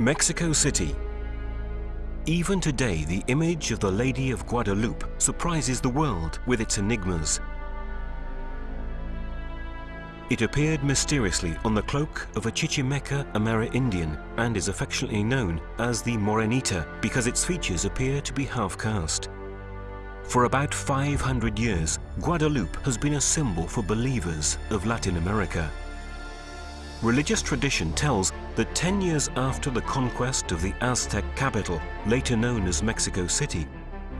Mexico City. Even today, the image of the Lady of Guadalupe surprises the world with its enigmas. It appeared mysteriously on the cloak of a Chichimeca Amerindian and is affectionately known as the Morenita because its features appear to be half-caste. For about 500 years, Guadalupe has been a symbol for believers of Latin America. Religious tradition tells that 10 years after the conquest of the Aztec capital, later known as Mexico City,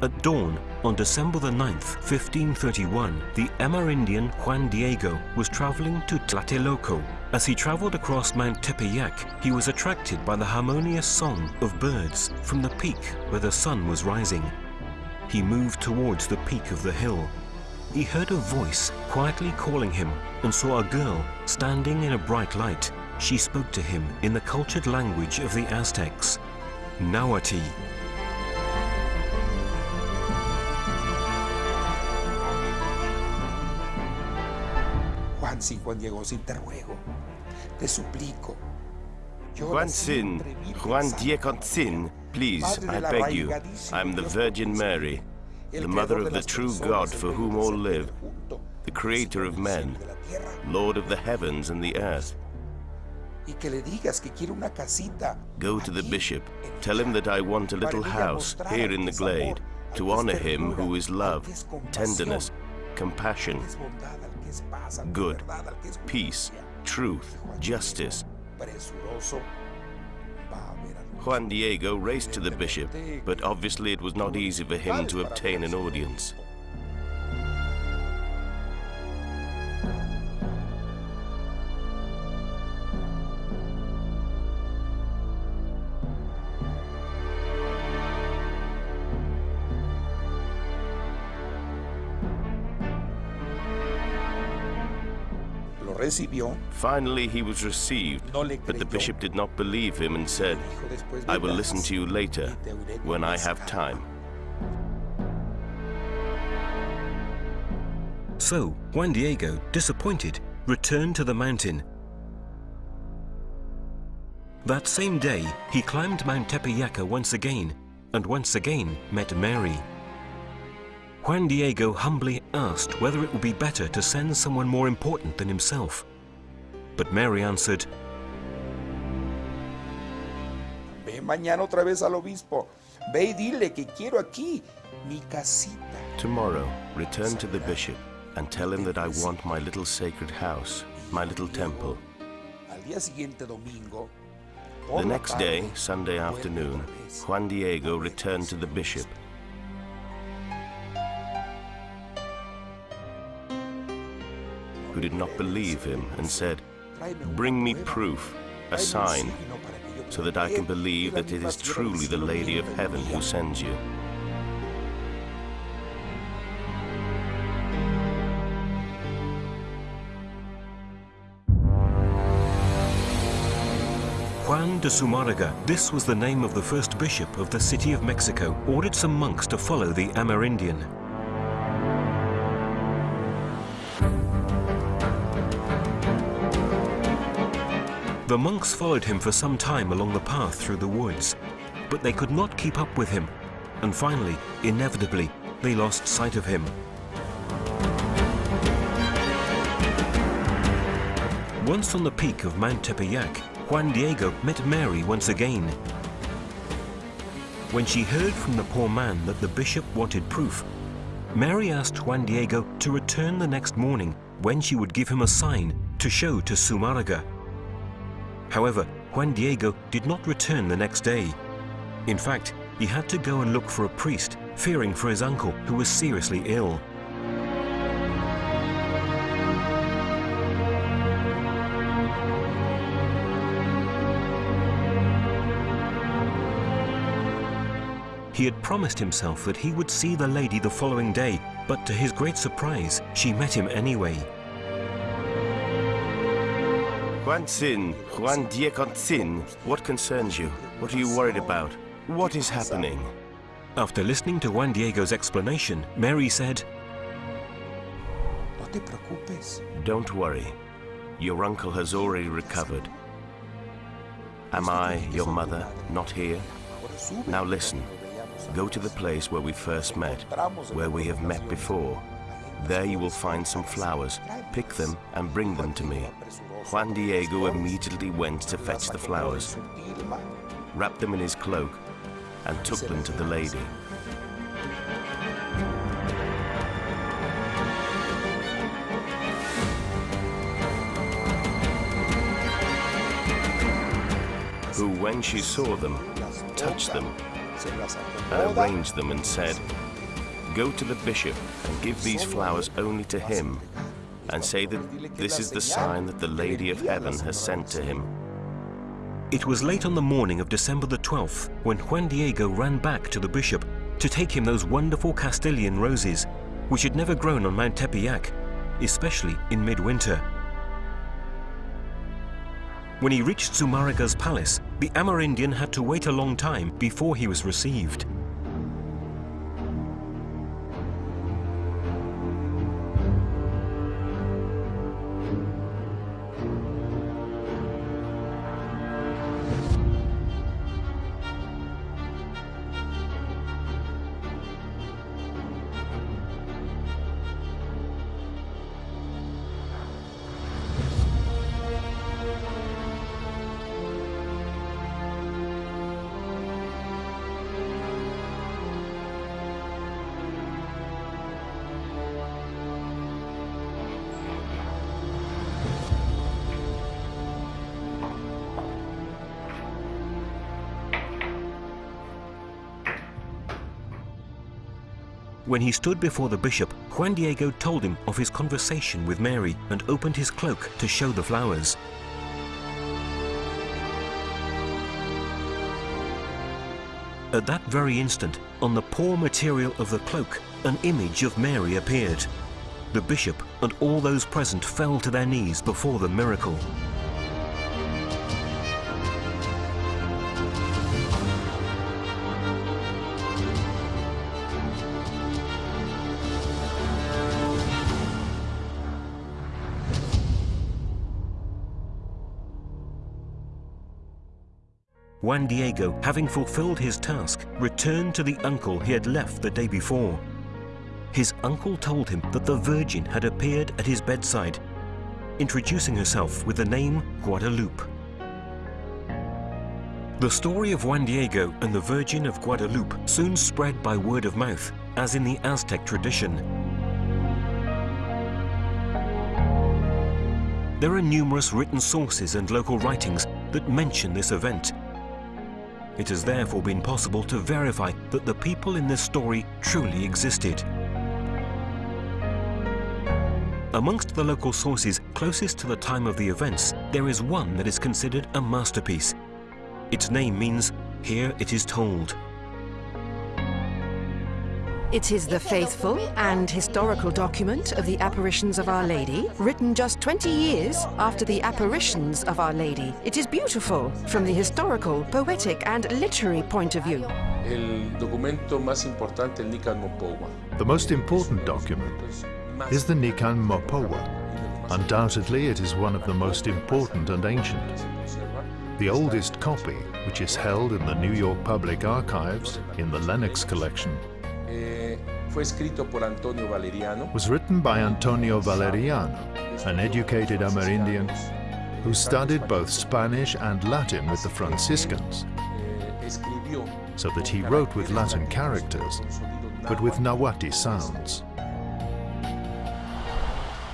at dawn on December the 9th, 1531, the Amerindian Juan Diego was traveling to Tlatelolco. As he traveled across Mount Tepeyac, he was attracted by the harmonious song of birds from the peak where the sun was rising. He moved towards the peak of the hill. He heard a voice quietly calling him and saw a girl standing in a bright light. She spoke to him in the cultured language of the Aztecs, Nahuatl. Juantzin, Juan Diegotzin, te te suplico. Juantzin, Juan Diegotzin, please, I beg you, I'm the Virgin Mary, the mother of the true God for whom all live, the creator of men, Lord of the heavens and the earth. Go to the bishop, tell him that I want a little house here in the glade, to honor him who is love, tenderness, compassion, good, peace, truth, justice. Juan Diego raced to the bishop, but obviously it was not easy for him to obtain an audience. Finally, he was received, but the bishop did not believe him and said, I will listen to you later, when I have time. So, Juan Diego, disappointed, returned to the mountain. That same day, he climbed Mount Tepeyac once again, and once again met Mary. Juan Diego humbly asked whether it would be better to send someone more important than himself. But Mary answered, Ve mañana otra vez al obispo. Ve y dile que quiero aquí mi casita. Tomorrow, return to the bishop and tell him that I want my little sacred house, my little temple. The next day, Sunday afternoon, Juan Diego returned to the bishop who did not believe him and said, Bring me proof, a sign, so that I can believe that it is truly the Lady of Heaven who sends you. Juan de Zumarraga, this was the name of the first bishop of the city of Mexico, ordered some monks to follow the Amerindian. The monks followed him for some time along the path through the woods, but they could not keep up with him, and finally, inevitably, they lost sight of him. Once on the peak of Mount Tepeyac, Juan Diego met Mary once again. When she heard from the poor man that the bishop wanted proof, Mary asked Juan Diego to return the next morning when she would give him a sign to show to Zumarraga. However, Juan Diego did not return the next day. In fact, he had to go and look for a priest, fearing for his uncle, who was seriously ill. He had promised himself that he would see the lady the following day, but to his great surprise, she met him anyway. Juantzin, Juan Diegotzin, what concerns you? What are you worried about? What is happening? After listening to Juan Diego's explanation, Mary said, No te preocupes. Don't worry. Your uncle has already recovered. Am I, your mother, not here? Now listen. Go to the place where we first met, where we have met before. There you will find some flowers. Pick them and bring them to me. Juan Diego immediately went to fetch the flowers, wrapped them in his cloak, and took them to the lady. Who, when she saw them, touched them and arranged them and said, Go to the bishop and give these flowers only to him, and say that this is the sign that the Lady of Heaven has sent to him. It was late on the morning of December the 12th when Juan Diego ran back to the bishop to take him those wonderful Castilian roses, which had never grown on Mount Tepeyac, especially in midwinter. When he reached Zumarraga's palace, the Amerindian had to wait a long time before he was received. When he stood before the bishop, Juan Diego told him of his conversation with Mary and opened his cloak to show the flowers. At that very instant, on the poor material of the cloak, an image of Mary appeared. The bishop and all those present fell to their knees before the miracle. Juan Diego, having fulfilled his task, returned to the uncle he had left the day before. His uncle told him that the Virgin had appeared at his bedside, introducing herself with the name Guadalupe. The story of Juan Diego and the Virgin of Guadalupe soon spread by word of mouth, as in the Aztec tradition. There are numerous written sources and local writings that mention this event, it has therefore been possible to verify that the people in this story truly existed. Amongst the local sources closest to the time of the events, there is one that is considered a masterpiece. Its name means, here it is told. It is the faithful and historical document of the apparitions of Our Lady, written just 20 years after the apparitions of Our Lady. It is beautiful from the historical, poetic and literary point of view. El documento más importante, el Nican Mopohua. The most important document is the Nican Mopohua. Undoubtedly, it is one of the most important and ancient. The oldest copy, which is held in the New York Public Archives in the Lenox collection, Eh, fue escrito por Antonio Valeriano. was written by Antonio Valeriano, an educated Amerindian who studied both Spanish and Latin with the Franciscans, eh, so that he wrote with Latin characters, but with Nahuatl sounds.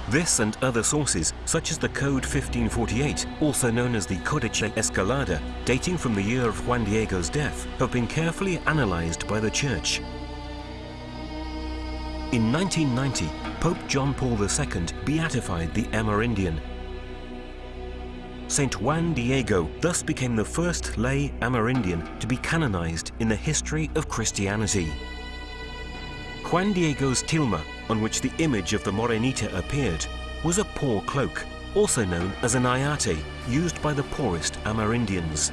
This and other sources, such as the Codex 1548, also known as the Codice Escalada, dating from the year of Juan Diego's death, have been carefully analyzed by the Church. In 1990, Pope John Paul II beatified the Amerindian. Saint Juan Diego thus became the first lay Amerindian to be canonized in the history of Christianity. Juan Diego's tilma, on which the image of the Morenita appeared, was a poor cloak, also known as an ayate, used by the poorest Amerindians.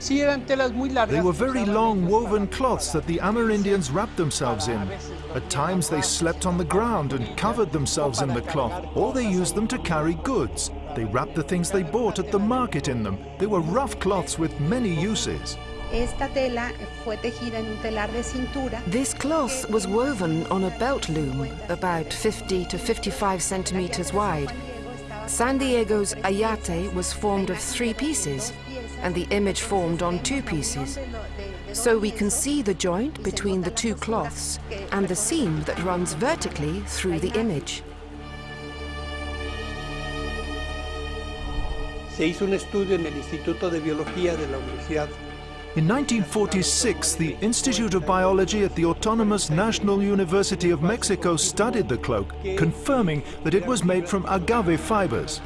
They were very long woven cloths that the Amerindians wrapped themselves in. At times they slept on the ground and covered themselves in the cloth, or they used them to carry goods. They wrapped the things they bought at the market in them. They were rough cloths with many uses. Esta tela fue tejida en un telar de cintura. This cloth was woven on a belt loom about 50 to 55 centimeters wide. San Diego's ayate was formed of three pieces, and the image formed on two pieces. So we can see the joint between the two cloths and the seam that runs vertically through the image. Se hizo un estudio en el Instituto de Biología de la Universidad In 1946, the Institute of Biology at the Autonomous National University of Mexico studied the cloak, confirming that it was made from agave fibers.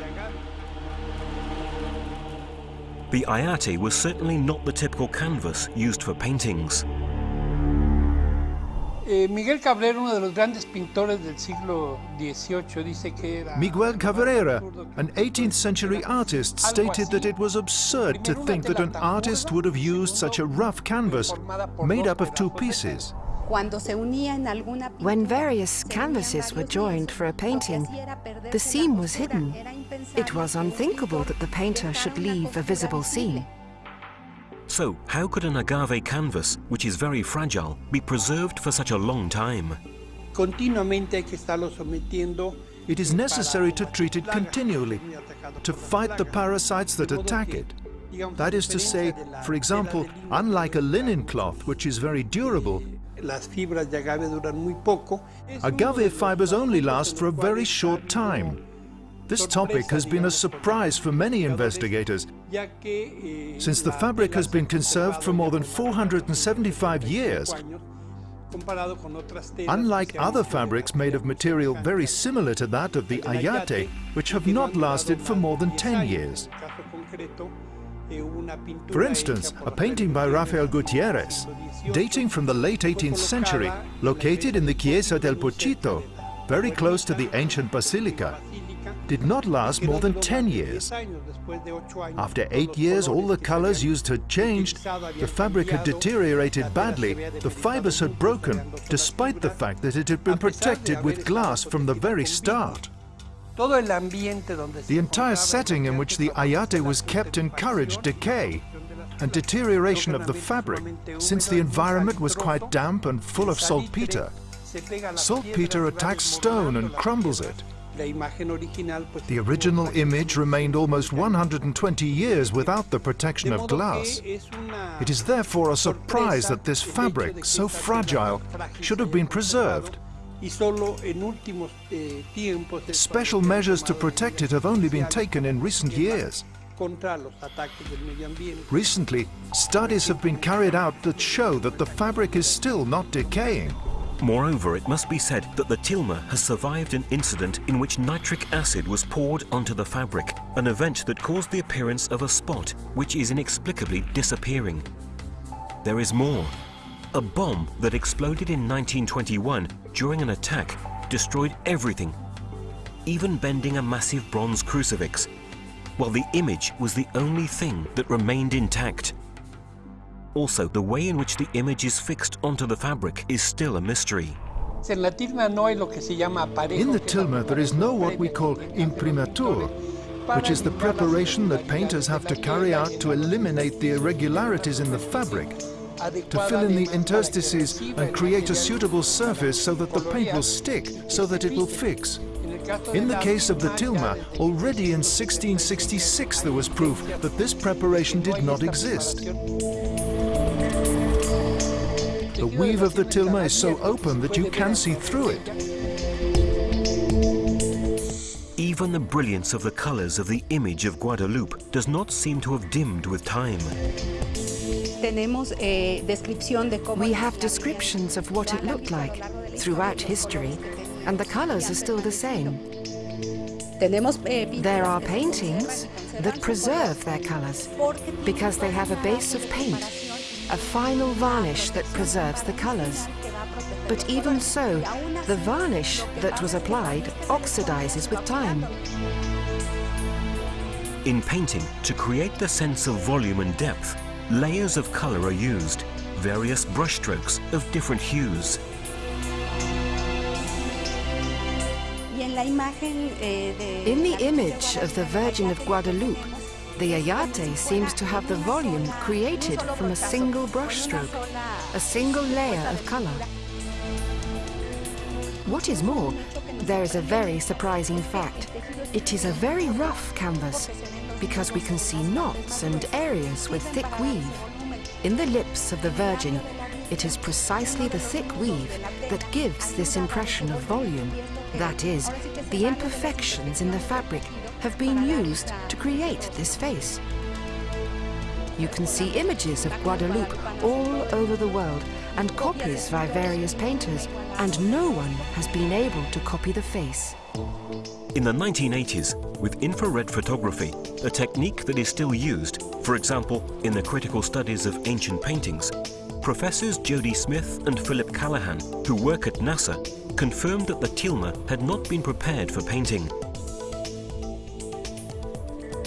The ayate was certainly not the typical canvas used for paintings. Eh. Miguel Cabrera, an 18th century artist, stated that it was absurd to think that an artist would have used such a rough canvas made up of two pieces. Cuando se unía en alguna When various canvases were joined for a painting, the seam was hidden. It was unthinkable that the painter should leave a visible seam. So, how could an agave canvas, which is very fragile, be preserved for such a long time? Continuamente hay que estarlo sometiendo It is necessary to treat it continually, to fight the parasites that attack it. That is to say, for example, unlike a linen cloth, which is very durable, Las fibras de agave duran muy poco. agave fibers only last for a very short time. This topic has been a surprise for many investigators, eh, since the fabric has been conserved for more than 475 years. Comparado con otras telas Unlike que se han other fabrics made of material very similar to that of the ayate, which have not lasted for more than 10 years. En el caso concreto, hubo una pintura For instance, a painting by Rafael Gutierrez, dating from the late 18th century, located in the Chiesa del Pochito, very close to the ancient basilica, did not last more than 10 years. After eight years, all the colors used had changed, the fabric had deteriorated badly, the fibers had broken, despite the fact that it had been protected with glass from the very start. The entire setting in which the ayate was kept encouraged decay and deterioration of the fabric, since the environment was quite damp and full of saltpeter. se pega a la Saltpeter attacks stone and crumbles it. La imagen original, pues, The original image remained almost 120 years without the protection of glass. que es una It is therefore a surprise that this el hecho de fabric, so fragile, should have been preserved. Y solo en últimos eh, tiempos es Special cuando se ha measures to protect it have only been taken in recent years. contra los ataques del medio ambiente. Recently, studies have been carried out that show that the fabric is still not decaying. Moreover, it must be said that the tilma has survived an incident in which nitric acid was poured onto the fabric, an event that caused the appearance of a spot which is inexplicably disappearing. There is more. A bomb that exploded in 1921 during an attack destroyed everything, even bending a massive bronze crucifix, while the image was the only thing that remained intact. Also, the way in which the image is fixed onto the fabric is still a mystery. En la tilma no hay lo que se llama aparejo, In the que es la tilma, there is no what we call imprimatur, which is the preparation that painters have to carry out to eliminate the irregularities in the fabric, to fill in the interstices and create a suitable surface so that the paint will stick, so that it will fix. In the case of the tilma, already in 1666 there was proof that this preparation did not exist. The weave of the tilma is so open that you can see through it. Even the brilliance of the colors of the image of Guadalupe does not seem to have dimmed with time. We have descriptions of what it looked like throughout history, and the colors are still the same. Tenemos eh, There are paintings that preserve their colors because they have a base of paint, a final varnish that preserves the colors. But even so, the varnish that was applied oxidizes with time. In painting, to create the sense of volume and depth, layers of color are used, various brushstrokes of different hues. Y en la eh, In the image of the Virgin of Guadalupe, the ayate seems to have the volume created from a single brushstroke, a single layer of color. What is more, there is a very surprising fact. It is a very rough canvas, because we can see knots and areas with thick weave. In the lips of the Virgin, it is precisely the thick weave that gives this impression of volume. That is, the imperfections in the fabric have been used to create this face. You can see images of Guadalupe all over the world and copies by various painters, and no one has been able to copy the face. In the 1980s, with infrared photography, a technique that is still used, for example, in the critical studies of ancient paintings, Professors Jody Smith and Philip Callahan, who work at NASA, confirmed that the tilma had not been prepared for painting.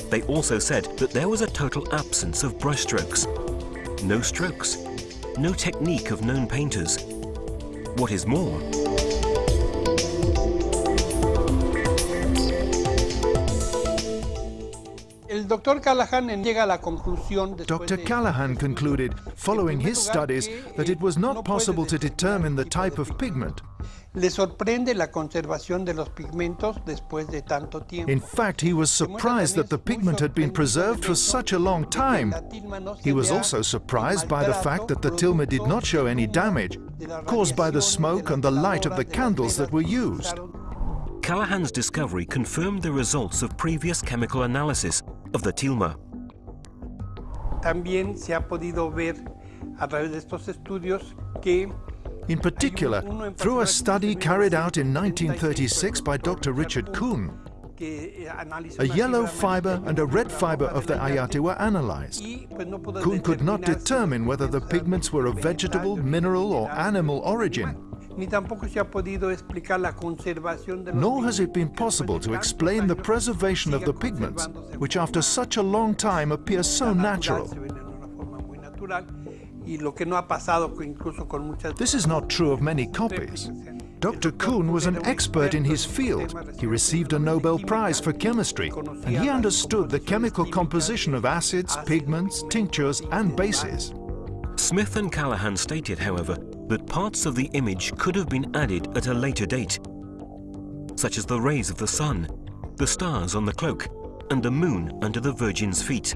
They also said that there was a total absence of brushstrokes. No strokes, no technique of known painters. What is more, Dr. Callahan llega a la conclusión Dr. Callahan concluded, following his studies, that it was not possible to determine the type of pigment. Le sorprende la conservación de los pigmentos después de tanto tiempo. In fact, he was surprised that the pigment had been preserved for such a long time. He was also surprised by the fact that the tilma did not show any damage caused by the smoke and the light of the candles that were used. Callahan's discovery confirmed the results of previous chemical analysis of the tilma. También se ha podido ver a través de estos estudios que in particular, through a study carried out in 1936 by Dr. Richard Kuhn, eh, a yellow fiber and a red fiber of the ayate were analyzed. Kuhn could not determine whether the pigments were of vegetable, mineral or animal origin. Nor has it been possible to explain the preservation of the pigments, which after such a long time appear so natural. This is not true of many copies. Dr. Kuhn was an expert in his field. He received a Nobel Prize for chemistry, and he understood the chemical composition of acids, pigments, tinctures, and bases. Smith and Callahan stated, however, that parts of the image could have been added at a later date, such as the rays of the sun, the stars on the cloak, and the moon under the Virgin's feet.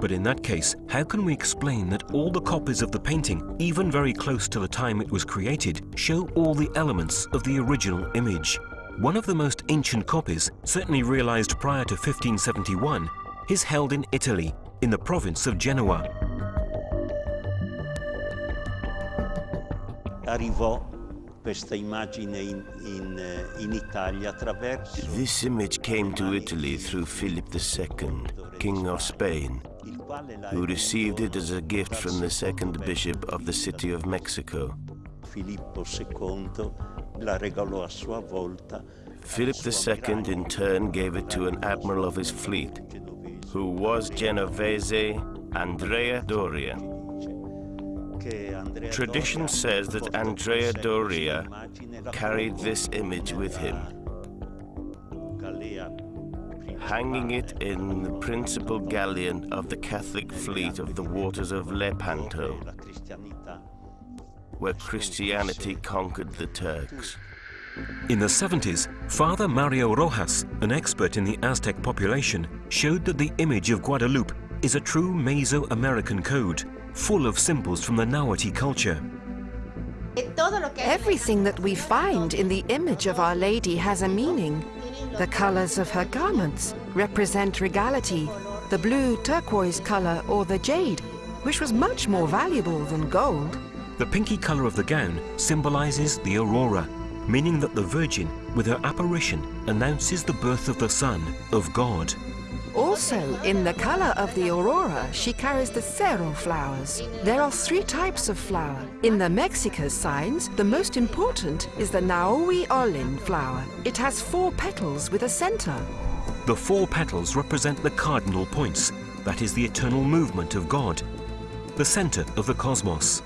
But in that case, how can we explain that all the copies of the painting, even very close to the time it was created, show all the elements of the original image? One of the most ancient copies, certainly realized prior to 1571, is held in Italy, in the province of Genoa. Arrivò questa immagine in, in, eh, in Italia attraverso... This image came to Italy through Philip II, King of Spain, who received it as a gift from the second bishop of the city of Mexico. Filippo II la regalò a sua volta. Philip II in turn gave it to an admiral of his fleet, who was Genovese Andrea Doria. Tradition says that Andrea Doria carried this image with him, hanging it in the principal galleon of the Catholic fleet of the waters of Lepanto, where Christianity conquered the Turks. In the 70s, Father Mario Rojas, an expert in the Aztec population, showed that the image of Guadalupe is a true Mesoamerican code full of symbols from the Nahuatl culture. Everything that we find in the image of Our Lady has a meaning. The colors of her garments represent regality, the blue turquoise color or the jade, which was much more valuable than gold. The pinky color of the gown symbolizes the aurora, meaning that the Virgin, with her apparition, announces the birth of the Son, of God. Also, in the color of the aurora, she carries the cerro flowers. There are three types of flower. In the Mexica signs, the most important is the Nahui Olin flower. It has four petals with a center. The four petals represent the cardinal points, that is the eternal movement of God, the center of the cosmos.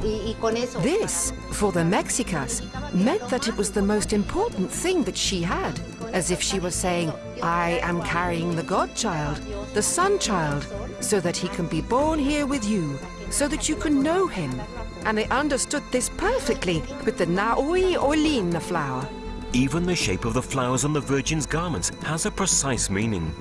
This, for the Mexicas, meant that it was the most important thing that she had, as if she was saying, I am carrying the godchild, the sun child, so that he can be born here with you, so that you can know him. And they understood this perfectly with the Nahui Olin the flower. Even the shape of the flowers on the Virgin's garments has a precise meaning.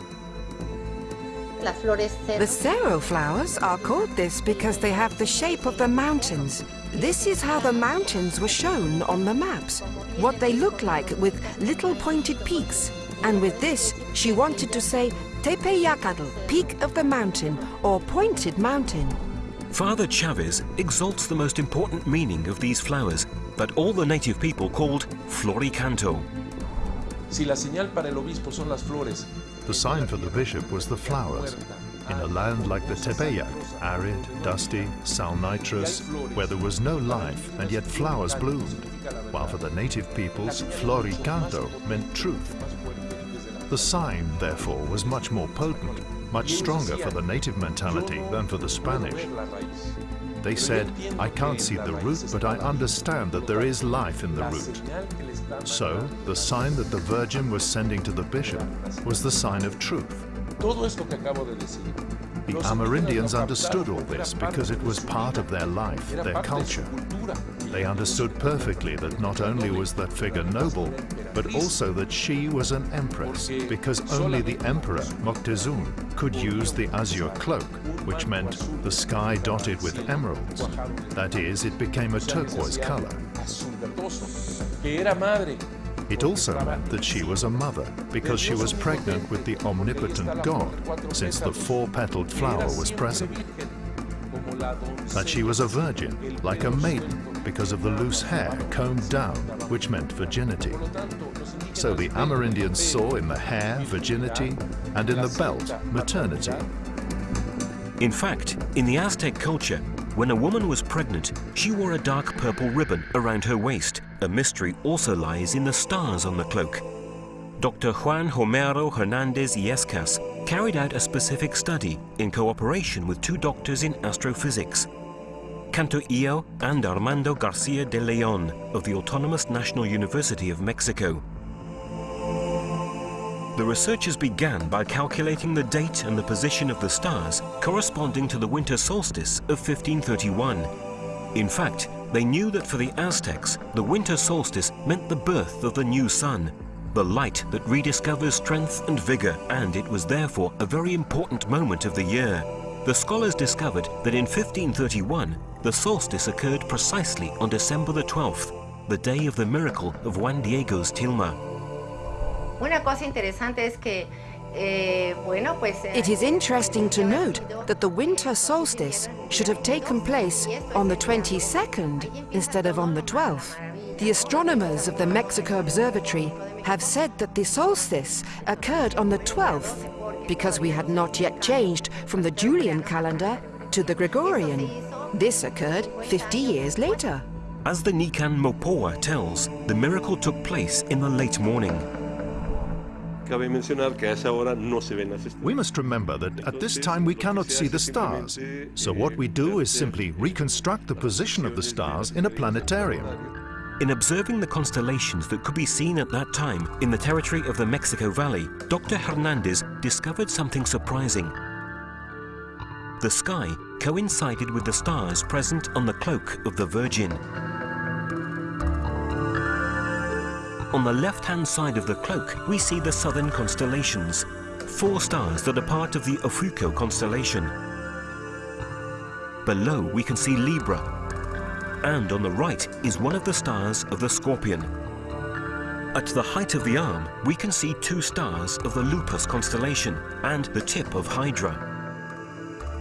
The cerro flowers are called this because they have the shape of the mountains. This is how the mountains were shown on the maps, what they look like with little pointed peaks. And with this, she wanted to say Tepeyacatl, peak of the mountain, or pointed mountain. Father Chavez exalts the most important meaning of these flowers that all the native people called floricanto. Si la señal para el obispo son las flores, The sign for the bishop was the flowers. In a land like the Tepeyac, arid, dusty, salnitrous, where there was no life and yet flowers bloomed, while for the native peoples, floricanto meant truth. The sign, therefore, was much more potent, much stronger for the native mentality than for the Spanish. They said, I can't see the root, but I understand that there is life in the root. So, the sign that the Virgin was sending to the bishop was the sign of truth. Todo esto que acabo de decir. The Amerindians understood all this because it was part of their life, their culture. They understood perfectly that not only was that figure noble, but also that she was an empress, because only the emperor, Moctezuma, could use the azure cloak, which meant the sky dotted with emeralds. That is, it became a turquoise color. It also meant that she was a mother, because she was pregnant with the omnipotent God, since the four-petaled flower was present. That she was a virgin, like a maiden, because of the loose hair combed down, which meant virginity. So the Amerindians saw in the hair virginity, and in the belt maternity. In fact, in the Aztec culture, when a woman was pregnant, she wore a dark purple ribbon around her waist. A mystery also lies in the stars on the cloak. Dr. Juan Homero Hernandez Illescas carried out a specific study in cooperation with two doctors in astrophysics, Canto Io and Armando Garcia de Leon of the Autonomous National University of Mexico. The researchers began by calculating the date and the position of the stars corresponding to the winter solstice of 1531. In fact, they knew that for the Aztecs, the winter solstice meant the birth of the new sun, the light that rediscovers strength and vigor, and it was therefore a very important moment of the year. The scholars discovered that in 1531, the solstice occurred precisely on December the 12th, the day of the miracle of Juan Diego's tilma. Una cosa interesante es que, eh, bueno, pues... It is interesting to note that the winter solstice should have taken place on the 22nd instead of on the 12th. The astronomers of the Mexico Observatory have said that the solstice occurred on the 12th because we had not yet changed from the Julian calendar to the Gregorian. This occurred 50 years later. As the Nican Mopohua tells, the miracle took place in the late morning. We must remember that at this time we cannot see the stars, so what we do is simply reconstruct the position of the stars in a planetarium. In observing the constellations that could be seen at that time in the territory of the Mexico Valley, Dr. Hernandez discovered something surprising. The sky coincided with the stars present on the cloak of the Virgin. On the left-hand side of the cloak, we see the southern constellations, four stars that are part of the Ofuco constellation. Below, we can see Libra, and on the right is one of the stars of the Scorpion. At the height of the arm, we can see two stars of the Lupus constellation and the tip of Hydra.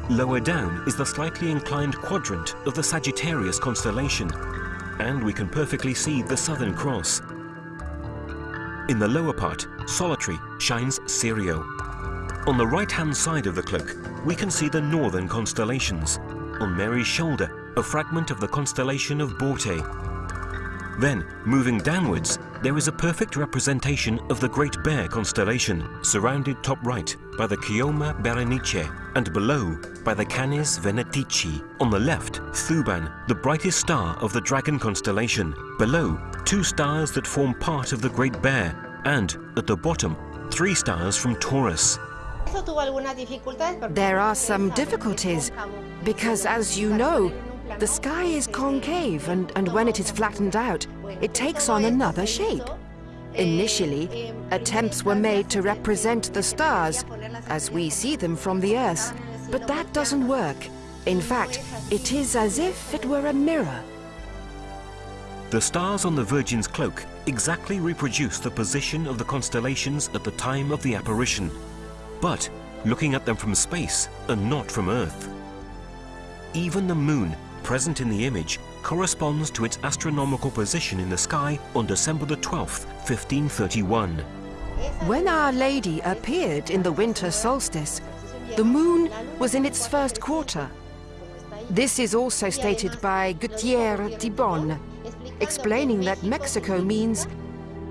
Lower down is the slightly inclined quadrant of the Sagittarius constellation, and we can perfectly see the Southern Cross. In the lower part, solitary shines Sirio. On the right-hand side of the cloak, we can see the northern constellations. On Mary's shoulder, a fragment of the constellation of Borte. Then, moving downwards, there is a perfect representation of the Great Bear constellation, surrounded top right by the Chioma Berenice and below by the Canis Venatici. On the left, Thuban, the brightest star of the Dragon constellation. Below, two stars that form part of the Great Bear, and at the bottom, three stars from Taurus. There are some difficulties because, as you know, the sky is concave and, and when it is flattened out, it takes on another shape. Initially, attempts were made to represent the stars as we see them from the Earth, but that doesn't work. In fact, it is as if it were a mirror. The stars on the Virgin's cloak exactly reproduce the position of the constellations at the time of the apparition, but looking at them from space and not from Earth. Even the moon, present in the image, corresponds to its astronomical position in the sky on December the 12th, 1531. When Our Lady appeared in the winter solstice, the moon was in its first quarter. This is also stated by Gutierre Tibon, explaining that Mexico means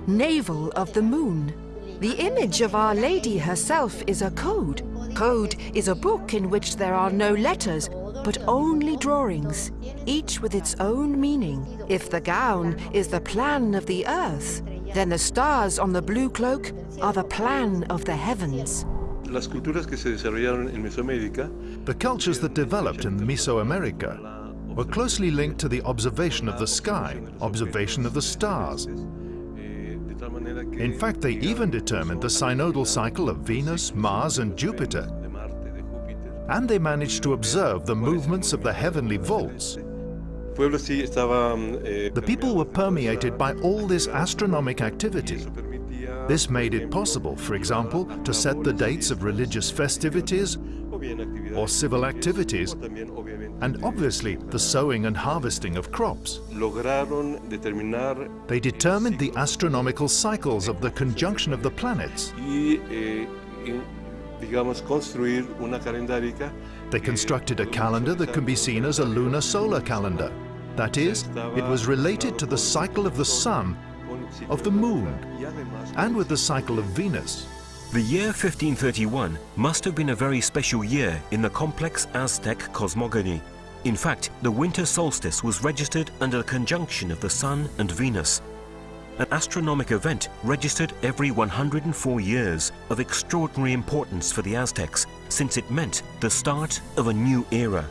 navel of the moon. The image of Our Lady herself is a code. Code is a book in which there are no letters, but only drawings, each with its own meaning. If the gown is the plan of the earth, then the stars on the blue cloak are the plan of the heavens. Las culturas que se desarrollaron en Mesoamérica The cultures that developed in Mesoamerica were closely linked to the observation of the sky, observation of the stars. In fact, they even determined the synodal cycle of Venus, Mars and Jupiter. And they managed to observe the movements of the heavenly vaults. The people were permeated by all this astronomic activity. This made it possible, for example, to set the dates of religious festivities or civil activities, and obviously the sowing and harvesting of crops. They determined the astronomical cycles of the conjunction of the planets. They constructed a calendar that can be seen as a lunar solar calendar. That is, it was related to the cycle of the sun, of the moon, and with the cycle of Venus. The year 1531 must have been a very special year in the complex Aztec cosmogony. In fact, the winter solstice was registered under the conjunction of the Sun and Venus, an astronomic event registered every 104 years of extraordinary importance for the Aztecs, since it meant the start of a new era.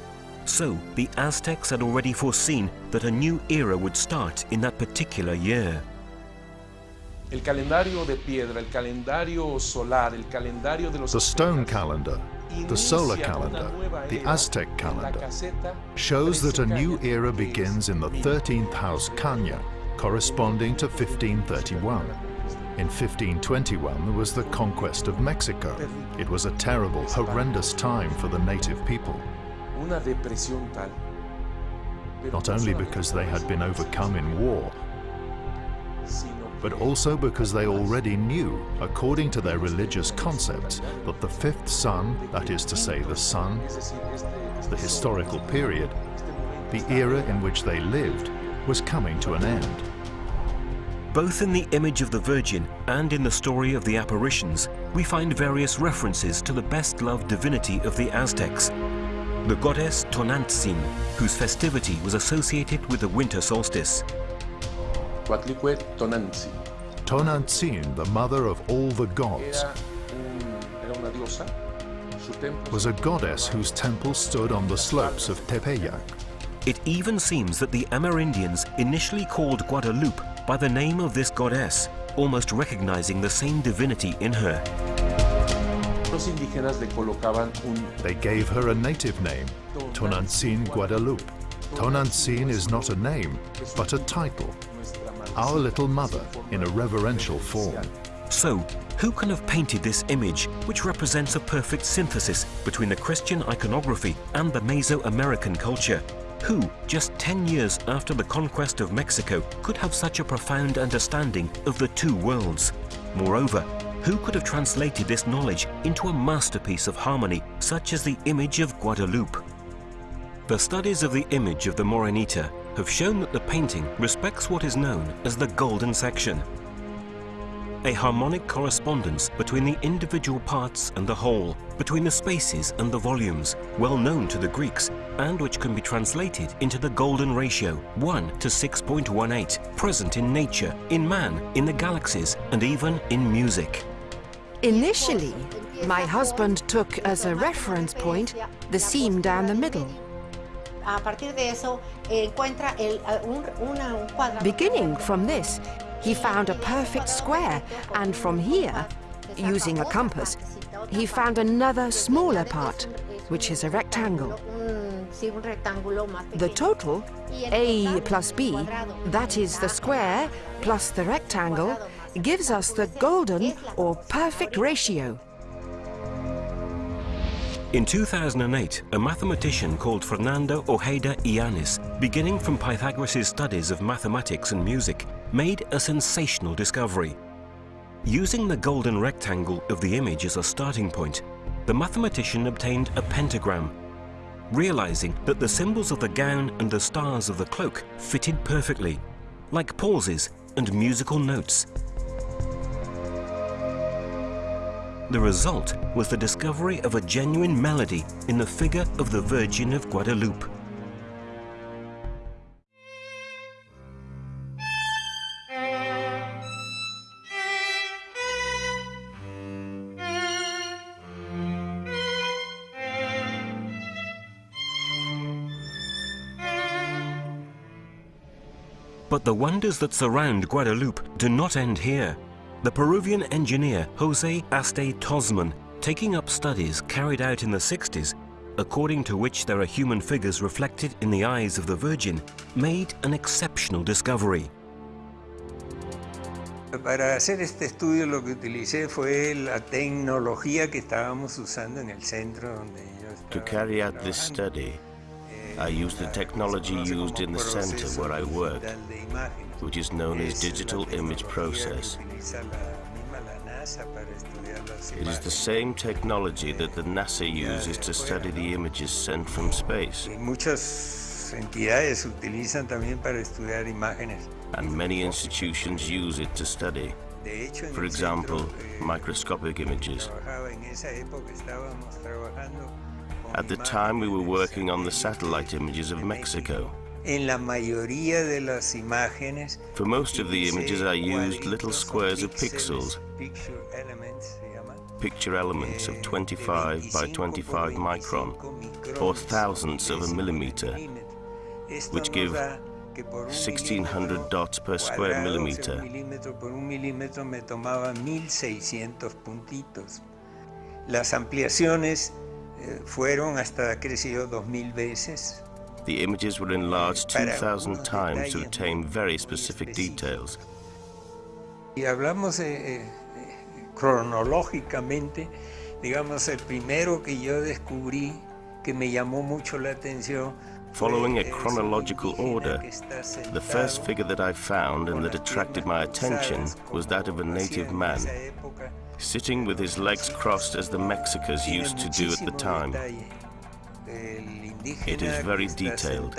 So, the Aztecs had already foreseen that a new era would start in that particular year. El calendario de piedra, el calendario solar, el calendario de los The stone calendar, the solar calendar, the Aztec calendar, shows that a new era begins in the 13th house Kanya, corresponding to 1531. In 1521 there was the conquest of Mexico. It was a terrible, horrendous time for the native people. Una depresión tal. Not only because they had been overcome in war, but also because they already knew, according to their religious concepts, that the fifth sun, that is to say the sun, the historical period, the era in which they lived, was coming to an end. Both in the image of the Virgin and in the story of the apparitions, we find various references to the best-loved divinity of the Aztecs, the goddess Tonantzin, whose festivity was associated with the winter solstice. Coatlicue Tonantzin. Tonantzin, the mother of all the gods, Era, un- era una diosa. Su templo was a goddess whose temple stood on the slopes of Tepeyac. It even seems that the Amerindians initially called Guadalupe by the name of this goddess, almost recognizing the same divinity in her. Los indígenas le colocaban un They gave her a native name, Tonantzin Guadalupe. Tonantzin is not a name, but a title, Our Little Mother, in a reverential form. So, who can have painted this image, which represents a perfect synthesis between the Christian iconography and the Mesoamerican culture? Who, just 10 years after the conquest of Mexico, could have such a profound understanding of the two worlds? Moreover, who could have translated this knowledge into a masterpiece of harmony, such as the image of Guadalupe? The studies of the image of the Morenita have shown that the painting respects what is known as the golden section. a harmonic correspondence between the individual parts and the whole, between the spaces and the volumes, well known to the Greeks, and which can be translated into the golden ratio, 1 to 6.18, present in nature, in man, in the galaxies, and even in music. Initially, my husband took as a reference point the seam down the middle. Beginning from this, he found a perfect square, and from here, using a compass, he found another smaller part, which is a rectangle. The total, A plus B, that is the square plus the rectangle, gives us the golden or perfect ratio. In 2008, a mathematician called Fernando Ojeda Llanes, beginning from Pythagoras' studies of mathematics and music, made a sensational discovery. Using the golden rectangle of the image as a starting point, the mathematician obtained a pentagram, realizing that the symbols of the gown and the stars of the cloak fitted perfectly, like pauses and musical notes. The result was the discovery of a genuine melody in the figure of the Virgin of Guadalupe. But the wonders that surround Guadalupe do not end here. The Peruvian engineer Jose Aste Tonsmann, taking up studies carried out in the 60s, according to which there are human figures reflected in the eyes of the Virgin, made an exceptional discovery. Para hacer este estudio lo que utilicé fue la tecnología que estábamos usando en el centro donde To carry out this study, I used the technology used in the center where I work, which is known as digital image process. It is the same technology that the NASA uses to study the images sent from space. And many institutions use it to study. For example, microscopic images. At the time, we were working on the satellite images of Mexico. For most of the images, I used little squares of pixels, picture elements of 25 by 25 micron, or thousandths of a millimeter, which give 1600 dots per square millimeter. Las ampliaciones Eh, fueron hasta 2000 veces. The images were enlarged 2,000 times to attain very specific details. Y hablamos eh, eh, cronológicamente, digamos, el primero que yo descubrí que me llamó mucho la atención Following a chronological order, the first figure that I found and that attracted my attention was that of a native man sitting with his legs crossed as the Mexicans used to do at the time. It is very detailed.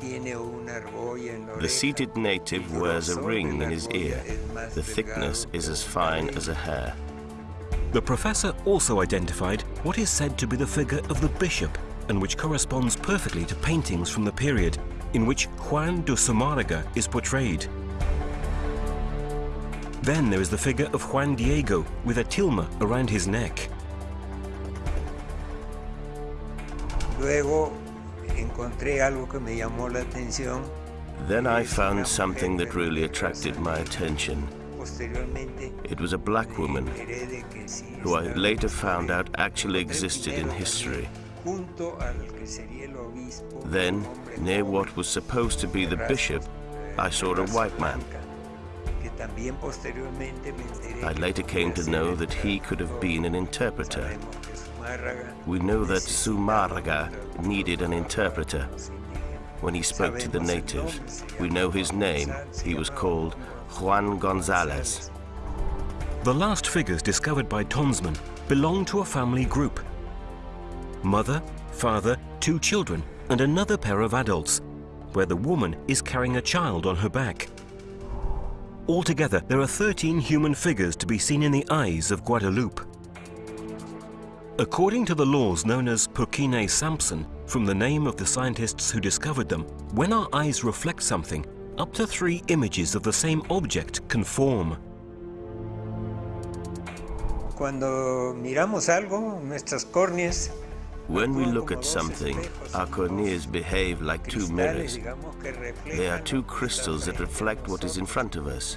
The seated native wears a ring in his ear. The thickness is as fine as a hair. The professor also identified what is said to be the figure of the bishop and which corresponds perfectly to paintings from the period in which Juan de Zumarraga is portrayed. Then there is the figure of Juan Diego with a tilma around his neck. Luego encontré algo que me llamó la atención. Then I found something that really attracted my attention. It was a black woman who I later found out actually existed in history. Then, near what was supposed to be the bishop, I saw a white man. I later came to know that he could have been an interpreter. We know that Zumarraga needed an interpreter. When he spoke to the natives, we know his name. He was called Juan Gonzalez. The last figures discovered by Tonsmann belong to a family group. Mother, father, two children, and another pair of adults, where the woman is carrying a child on her back. Altogether, there are 13 human figures to be seen in the eyes of Guadalupe. According to the laws known as Purkinje-Sanson, from the name of the scientists who discovered them, when our eyes reflect something, up to three images of the same object can form. Cuando miramos algo, nuestras córneas When we look at something, our corneas behave like two mirrors. They are two crystals that reflect what is in front of us.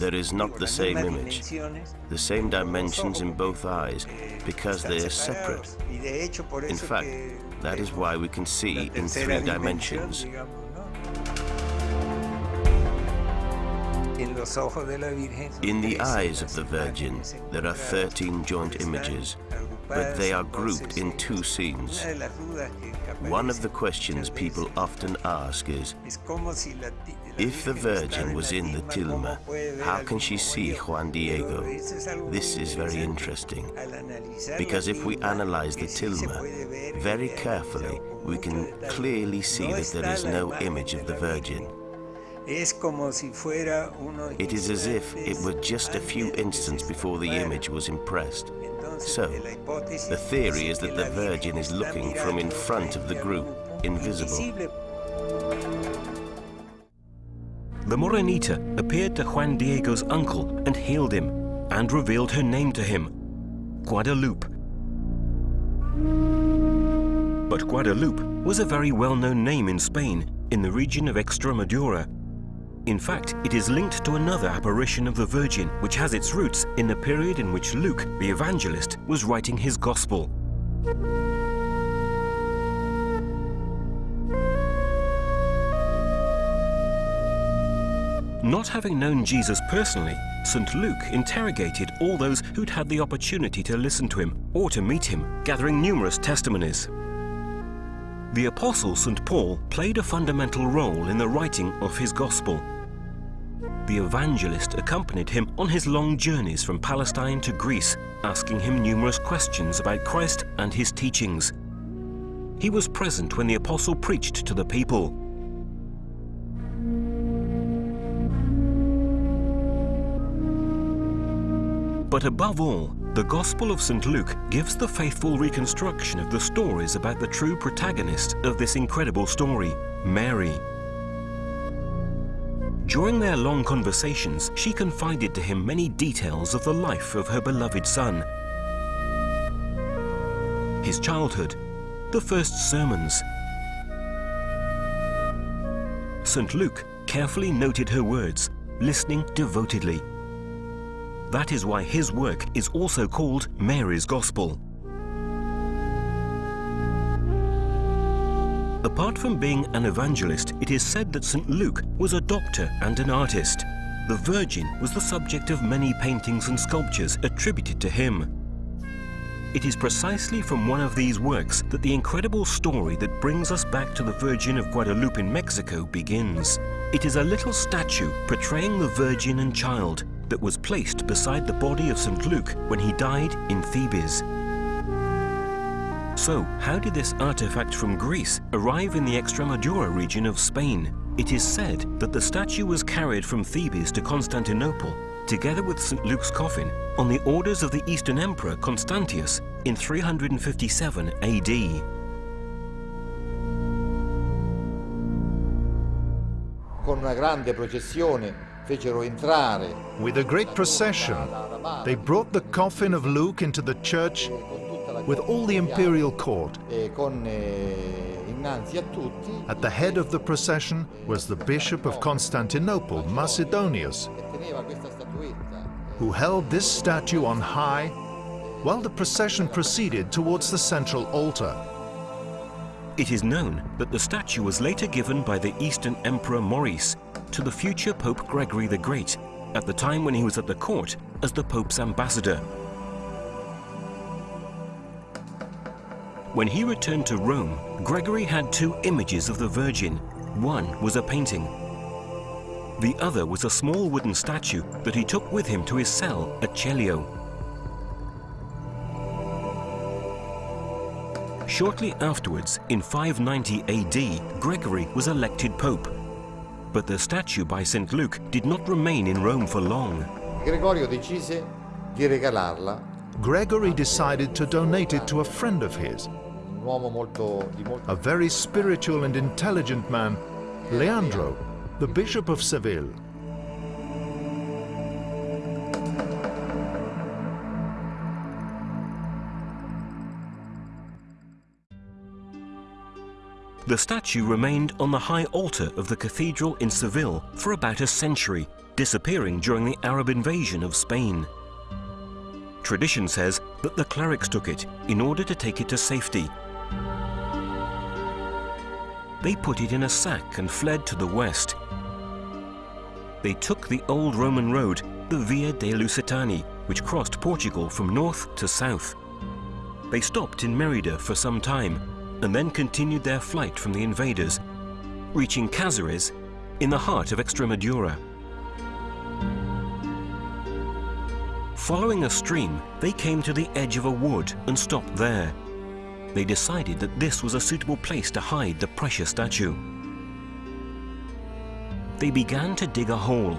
There is not the same image, the same dimensions in both eyes, because they are separate. In fact, that is why we can see in three dimensions. In the eyes of the Virgin, there are 13 joint images, but they are grouped in two scenes. One of the questions people often ask is, if the Virgin was in the tilma, how can she see Juan Diego? This is very interesting, because if we analyze the tilma very carefully, we can clearly see that there is no image of the Virgin. It is as if it were just a few instants before the image was impressed. So, the theory is that the Virgin is looking from in front of the group, invisible. The Morenita appeared to Juan Diego's uncle and healed him, and revealed her name to him, Guadalupe. But Guadalupe was a very well-known name in Spain, in the region of Extremadura, in fact, it is linked to another apparition of the Virgin, which has its roots in the period in which Luke, the evangelist, was writing his Gospel. Not having known Jesus personally, St. Luke interrogated all those who'd had the opportunity to listen to him or to meet him, gathering numerous testimonies. The Apostle St. Paul played a fundamental role in the writing of his Gospel the evangelist accompanied him on his long journeys from Palestine to Greece, asking him numerous questions about Christ and his teachings. He was present when the apostle preached to the people. But above all, the Gospel of St. Luke gives the faithful reconstruction of the stories about the true protagonist of this incredible story, Mary. During their long conversations, she confided to him many details of the life of her beloved son. His childhood, the first sermons. St. Luke carefully noted her words, listening devotedly. That is why his work is also called Mary's Gospel. Apart from being an evangelist, it is said that St. Luke was a doctor and an artist. The Virgin was the subject of many paintings and sculptures attributed to him. It is precisely from one of these works that the incredible story that brings us back to the Virgin of Guadalupe in Mexico begins. It is a little statue portraying the Virgin and Child that was placed beside the body of St. Luke when he died in Thebes. So, how did this artifact from Greece arrive in the Extremadura region of Spain? It is said that the statue was carried from Thebes to Constantinople, together with St. Luke's coffin, on the orders of the Eastern Emperor Constantius in 357 AD. Con una grande processione fecero entrare. With a great procession, they brought the coffin of Luke into the church with all the imperial court. At the head of the procession was the Bishop of Constantinople, Macedonius, who held this statue on high while the procession proceeded towards the central altar. It is known that the statue was later given by the Eastern Emperor Maurice to the future Pope Gregory the Great at the time when he was at the court as the Pope's ambassador. When he returned to Rome, Gregory had two images of the Virgin. One was a painting. The other was a small wooden statue that he took with him to his cell at Celio. Shortly afterwards, in 590 AD, Gregory was elected pope. But the statue by St. Luke did not remain in Rome for long. Gregorio decise di regalarla. Gregory decided to donate it to a friend of his, a very spiritual and intelligent man, Leandro, the Bishop of Seville. The statue remained on the high altar of the cathedral in Seville for about a century, disappearing during the Arab invasion of Spain. Tradition says that the clerics took it in order to take it to safety. They put it in a sack and fled to the west. They took the old Roman road, the Via de Lusitani, which crossed Portugal from north to south. They stopped in Merida for some time and then continued their flight from the invaders, reaching Cáceres in the heart of Extremadura. Following a stream, they came to the edge of a wood and stopped there. They decided that this was a suitable place to hide the precious statue. They began to dig a hole.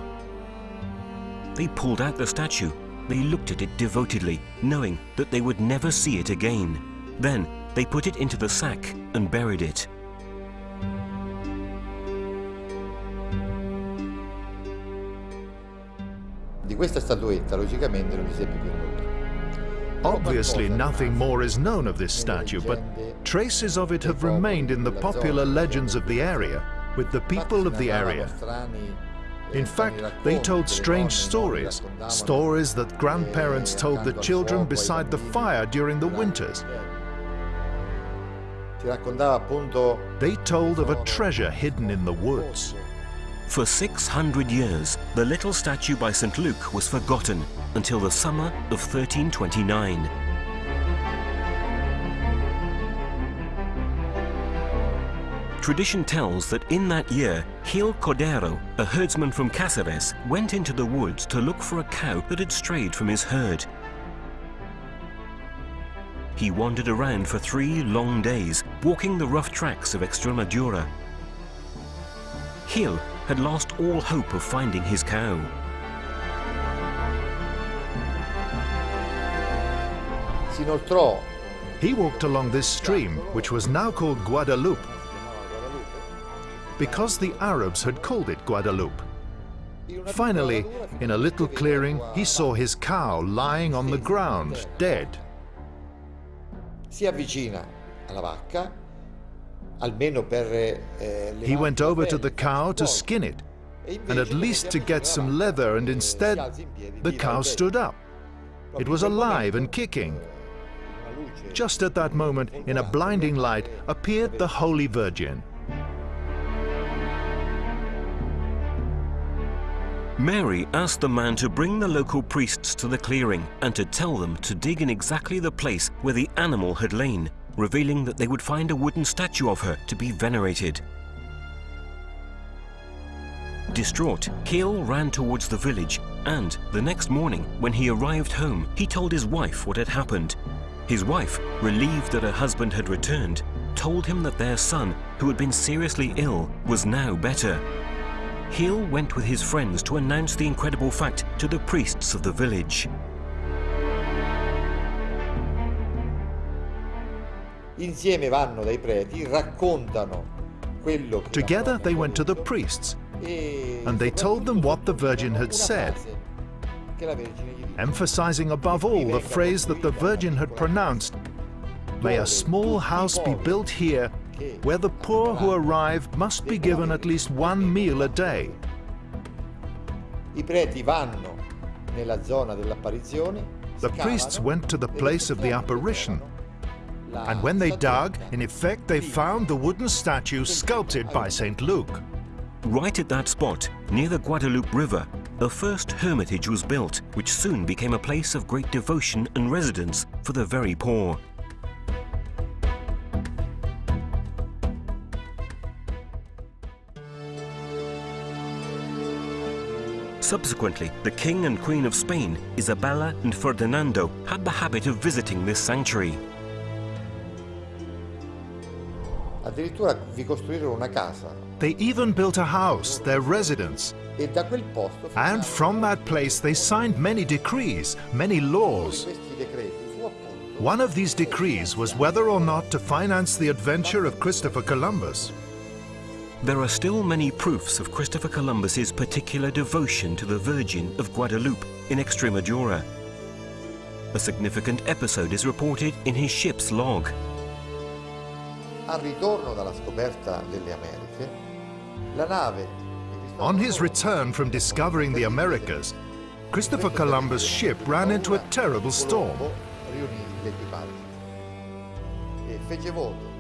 They pulled out the statue. They looked at it devotedly, knowing that they would never see it again. Then they put it into the sack and buried it. Di questa statuetta logicamente non si seppe più. Obviously nothing more is known of this statue, but traces of it have remained in the popular legends of the area, with the people of the area. In fact, they told strange stories, stories that grandparents told the children beside the fire during the winters. They told of a treasure hidden in the woods. For 600 years, the little statue by St. Luke was forgotten until the summer of 1329. Tradition tells that in that year, Gil Cordero, a herdsman from Cáceres, went into the woods to look for a cow that had strayed from his herd. He wandered around for three long days, walking the rough tracks of Extremadura. Gil had lost all hope of finding his cow. He walked along this stream, which was now called Guadalupe, because the Arabs had called it Guadalupe. Finally, in a little clearing, he saw his cow lying on the ground, dead. Si avvicina alla vacca, almeno per He went over to the cow to skin it, and at least to get some leather, and instead, the cow stood up. It was alive and kicking. Just at that moment, in a blinding light, appeared the Holy Virgin. Mary asked the man to bring the local priests to the clearing and to tell them to dig in exactly the place where the animal had lain, revealing that they would find a wooden statue of her to be venerated. Distraught, Gil ran towards the village and, the next morning, when he arrived home, he told his wife what had happened. His wife, relieved that her husband had returned, told him that their son, who had been seriously ill, was now better. Gil went with his friends to announce the incredible fact to the priests of the village. Together they went to the priests, and they told them what the Virgin had said, emphasizing above all the phrase that the Virgin had pronounced, May a small house be built here where the poor who arrive must be given at least one meal a day. I preti vanno nella zona dell'apparizione. The priests went to the place of the apparition, and when they dug, in effect they found the wooden statue sculpted by St. Luke. Right at that spot, near the Guadalupe River, the first hermitage was built, which soon became a place of great devotion and residence for the very poor. Subsequently, the King and Queen of Spain, Isabella and Ferdinando, had the habit of visiting this sanctuary. They even built a house, their residence. E da quel posto And from that place they signed many decrees, many laws. questi decreti fu appunto One of these decrees was whether or not to finance the adventure of Christopher Columbus. There are still many proofs of Christopher Columbus's particular devotion to the Virgin of Guadalupe in Extremadura. A significant episode is reported in his ship's log. Al ritorno dalla scoperta delle Americhe, la nave On his return from discovering the Americas, Christopher Columbus' ship ran into a terrible storm. riunì l'equipaggio fece voto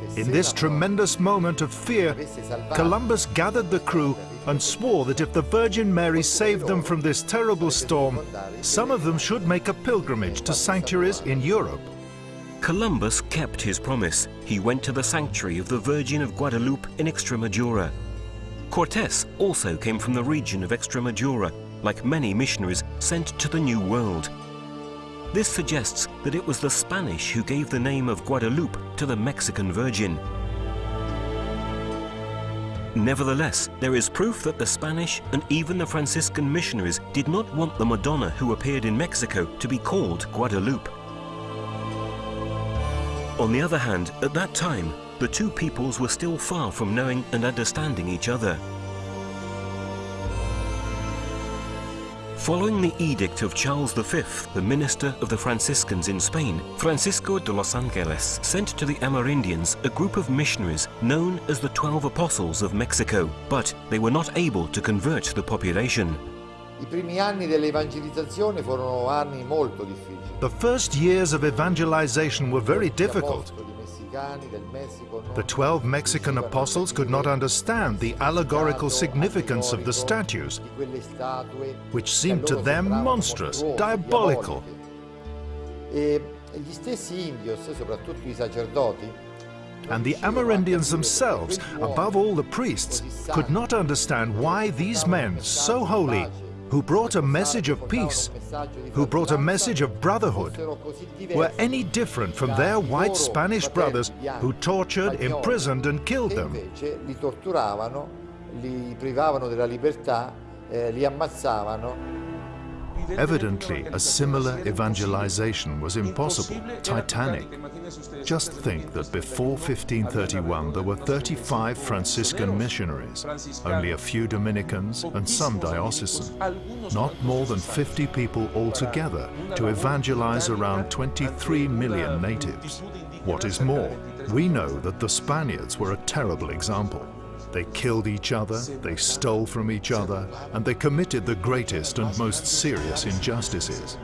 che se In this tremendous moment of fear, Columbus gathered the crew and swore that if the Virgin Mary saved them from this terrible storm, some of them should make a pilgrimage to sanctuaries in Europe. Columbus kept his promise. He went to the sanctuary of the Virgin of Guadalupe in Extremadura. Cortes also came from the region of Extremadura, like many missionaries sent to the New World. This suggests that it was the Spanish who gave the name of Guadalupe to the Mexican Virgin. Nevertheless, there is proof that the Spanish and even the Franciscan missionaries did not want the Madonna who appeared in Mexico to be called Guadalupe. On the other hand, at that time, the two peoples were still far from knowing and understanding each other. Following the edict of Charles V, the minister of the Franciscans in Spain, Francisco de los Angeles sent to the Amerindians a group of missionaries known as the Twelve Apostles of Mexico, but they were not able to convert the population. I primi anni dell'evangelizzazione furono anni molto difficili. The first years of evangelization were very difficult. apostoli messicani del Messico non The 12 Mexican apostles could not understand the allegorical significance of the statues, di quelle statue which seemed to them monstrous, diabolical. diaboliche. Gli stessi indios, soprattutto i sacerdoti, And the Amerindians themselves, above all the priests, could not understand why these men, so holy, who brought a message of peace, who brought a message of brotherhood, were any different from their white Spanish brothers who tortured, imprisoned and killed them. li torturavano, li privavano della libertà, eh, li ammazzavano. Evidently, a similar evangelization was impossible, titanic. Just think that before 1531 there were 35 Franciscan missionaries, only a few Dominicans and some diocesan. Not more than 50 people altogether to evangelize around 23 million natives. What is more, we know that the Spaniards were a terrible example. They killed each other, they stole from each other, and they committed the greatest and most serious injustices.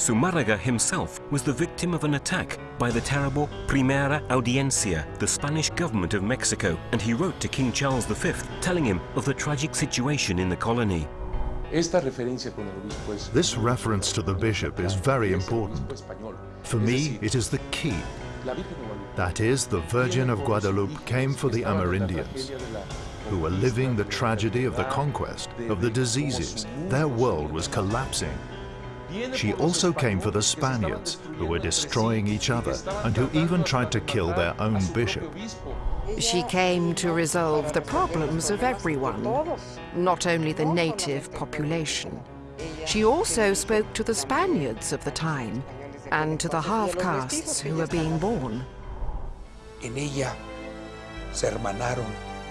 Zumarraga himself was the victim of an attack by the terrible Primera Audiencia, the Spanish government of Mexico, and he wrote to King Charles V telling him of the tragic situation in the colony. Esta referencia con el obispo es This reference to the bishop is very important. For me, it is the key. That is, the Virgin of Guadalupe came for the Amerindians, who were living the tragedy of the conquest, of the diseases. Their world was collapsing. She also came for the Spaniards, who were destroying each other and who even tried to kill their own bishop. She came to resolve the problems of everyone, not only the native population. She also spoke to the Spaniards of the time and to the half-castes who were being born. En ella se hermanaron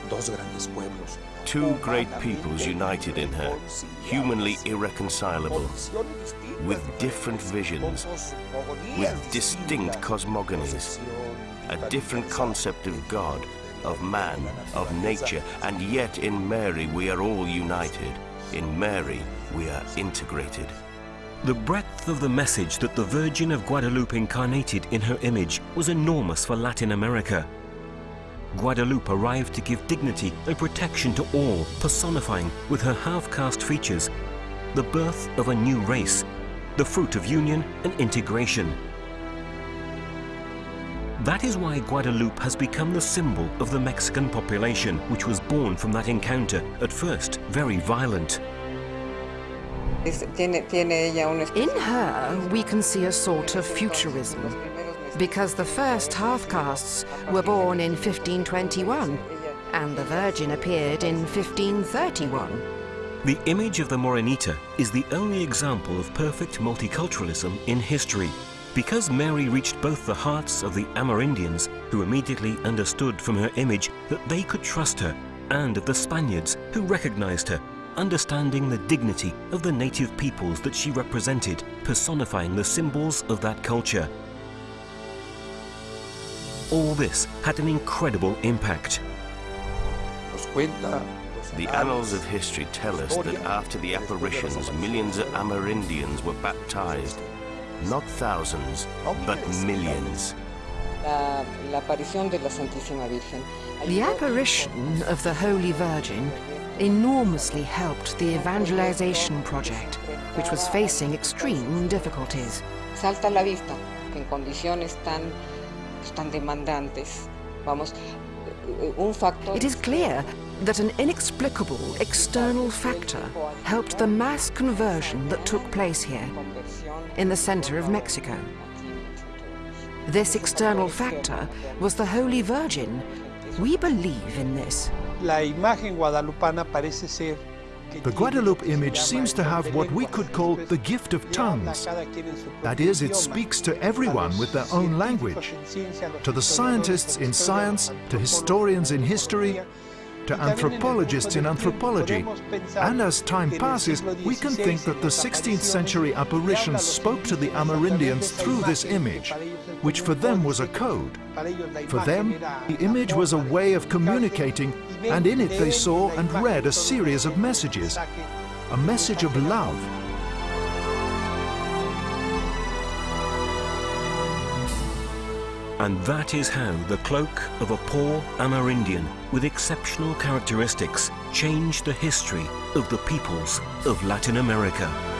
dos grandes pueblos. Two great peoples united in her, humanly irreconcilable, with different visions, with distinct cosmogonies, a different concept of God, of man, of nature, and yet in Mary we are all united. In Mary we are integrated. The breadth of the message that the Virgin of Guadalupe incarnated in her image was enormous for Latin America. Guadalupe arrived to give dignity and protection to all, personifying with her half-caste features the birth of a new race, the fruit of union and integration. That is why Guadalupe has become the symbol of the Mexican population, which was born from that encounter, at first very violent. In her, we can see a sort of futurism. because the first half-castes were born in 1521 and the Virgin appeared in 1531. The image of the Morenita is the only example of perfect multiculturalism in history. Because Mary reached both the hearts of the Amerindians, who immediately understood from her image that they could trust her, and of the Spaniards, who recognized her, understanding the dignity of the native peoples that she represented, personifying the symbols of that culture. All this had an incredible impact. The annals of history tell us that after the apparitions, millions of Amerindians were baptized. Not thousands, but millions. The apparition of the Holy Virgin enormously helped the evangelization project, which was facing extreme difficulties. Salta la vista que en condiciones tan, tan demandantes, vamos, it is clear that an inexplicable external factor helped the mass conversion that took place here, in the center of Mexico. This external factor was the Holy Virgin. We believe in this. La imagen guadalupana parece ser the Guadalupe image seems to have what we could call the gift of tongues. That is, it speaks to everyone with their own language. To the scientists in science, to historians in history, to anthropologists in anthropology. And as time passes, we can think that the 16th century apparitions spoke to the Amerindians through this image, which for them was a code. For them, the image was a way of communicating, and in it they saw and read a series of messages, a message of love, And that is how the cloak of a poor Amerindian with exceptional characteristics changed the history of the peoples of Latin America.